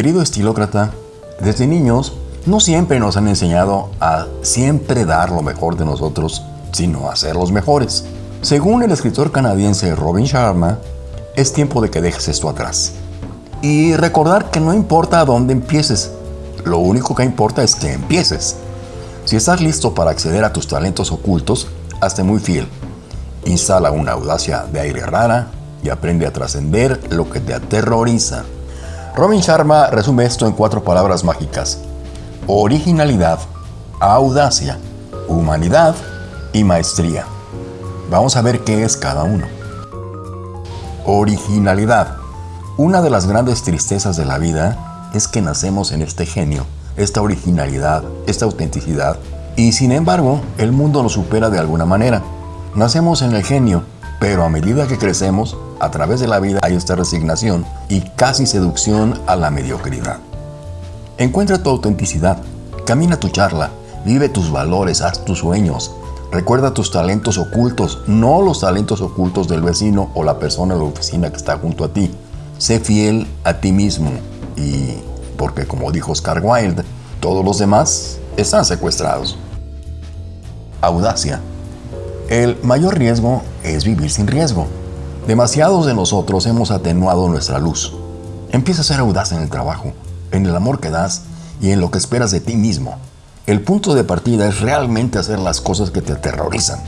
Querido estilócrata, desde niños no siempre nos han enseñado a siempre dar lo mejor de nosotros, sino a ser los mejores. Según el escritor canadiense Robin Sharma, es tiempo de que dejes esto atrás. Y recordar que no importa a dónde empieces, lo único que importa es que empieces. Si estás listo para acceder a tus talentos ocultos, hazte muy fiel. Instala una audacia de aire rara y aprende a trascender lo que te aterroriza. Robin Sharma resume esto en cuatro palabras mágicas. Originalidad, audacia, humanidad y maestría. Vamos a ver qué es cada uno. Originalidad. Una de las grandes tristezas de la vida es que nacemos en este genio, esta originalidad, esta autenticidad, y sin embargo el mundo nos supera de alguna manera. Nacemos en el genio, pero a medida que crecemos, a través de la vida hay esta resignación y casi seducción a la mediocridad. Encuentra tu autenticidad, camina tu charla, vive tus valores, haz tus sueños, recuerda tus talentos ocultos, no los talentos ocultos del vecino o la persona de la oficina que está junto a ti. Sé fiel a ti mismo y, porque como dijo Oscar Wilde, todos los demás están secuestrados. Audacia. El mayor riesgo es vivir sin riesgo. Demasiados de nosotros hemos atenuado nuestra luz. Empieza a ser audaz en el trabajo, en el amor que das y en lo que esperas de ti mismo. El punto de partida es realmente hacer las cosas que te aterrorizan.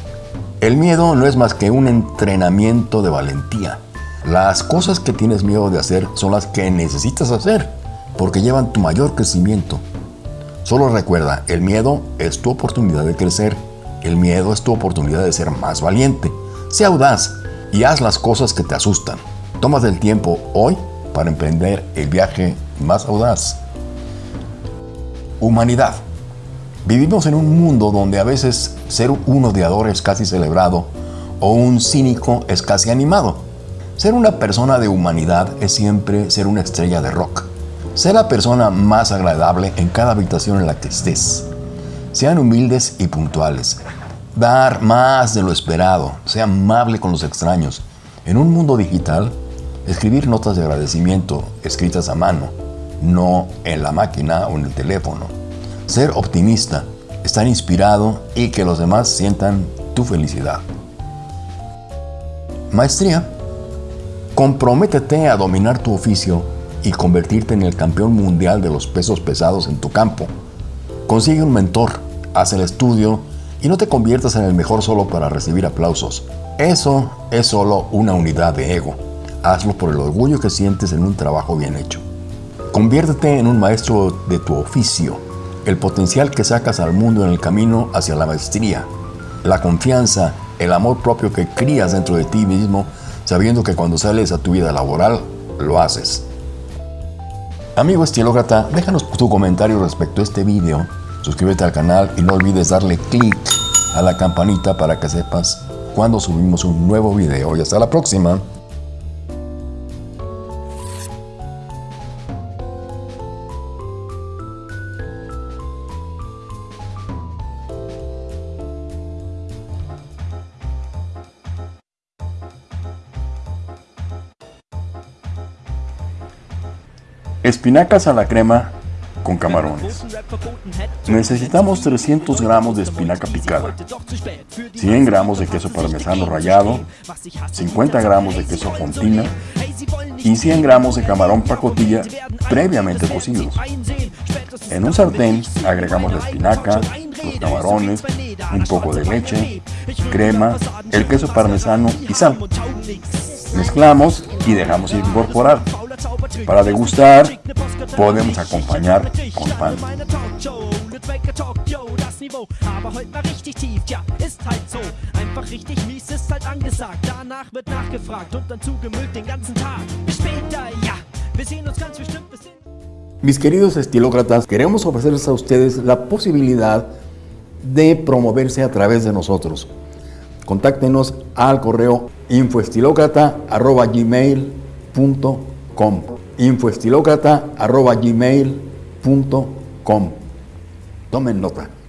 El miedo no es más que un entrenamiento de valentía. Las cosas que tienes miedo de hacer son las que necesitas hacer, porque llevan tu mayor crecimiento. Solo recuerda, el miedo es tu oportunidad de crecer. El miedo es tu oportunidad de ser más valiente. Sea audaz, y haz las cosas que te asustan. Tomas el tiempo hoy para emprender el viaje más audaz. Humanidad. Vivimos en un mundo donde a veces ser un odiador es casi celebrado o un cínico es casi animado. Ser una persona de humanidad es siempre ser una estrella de rock. Ser la persona más agradable en cada habitación en la que estés. Sean humildes y puntuales dar más de lo esperado, sea amable con los extraños. En un mundo digital, escribir notas de agradecimiento escritas a mano, no en la máquina o en el teléfono. Ser optimista, estar inspirado y que los demás sientan tu felicidad. Maestría. Comprométete a dominar tu oficio y convertirte en el campeón mundial de los pesos pesados en tu campo. Consigue un mentor, haz el estudio y no te conviertas en el mejor solo para recibir aplausos. Eso es solo una unidad de ego. Hazlo por el orgullo que sientes en un trabajo bien hecho. Conviértete en un maestro de tu oficio. El potencial que sacas al mundo en el camino hacia la maestría. La confianza, el amor propio que crías dentro de ti mismo, sabiendo que cuando sales a tu vida laboral, lo haces. Amigo estilócrata, déjanos tu comentario respecto a este video Suscríbete al canal y no olvides darle click a la campanita para que sepas cuando subimos un nuevo video. Y hasta la próxima. Espinacas a la crema con camarones. Necesitamos 300 gramos de espinaca picada, 100 gramos de queso parmesano rallado, 50 gramos de queso fontina y 100 gramos de camarón pacotilla previamente cocidos. En un sartén agregamos la espinaca, los camarones, un poco de leche, crema, el queso parmesano y sal. Mezclamos y dejamos incorporar. Para degustar, podemos acompañar con pan. Mis queridos estilócratas, queremos ofrecerles a ustedes la posibilidad de promoverse a través de nosotros. Contáctenos al correo infoestilocrata.gmail.com infoestilocrata.gmail.com Tomen nota.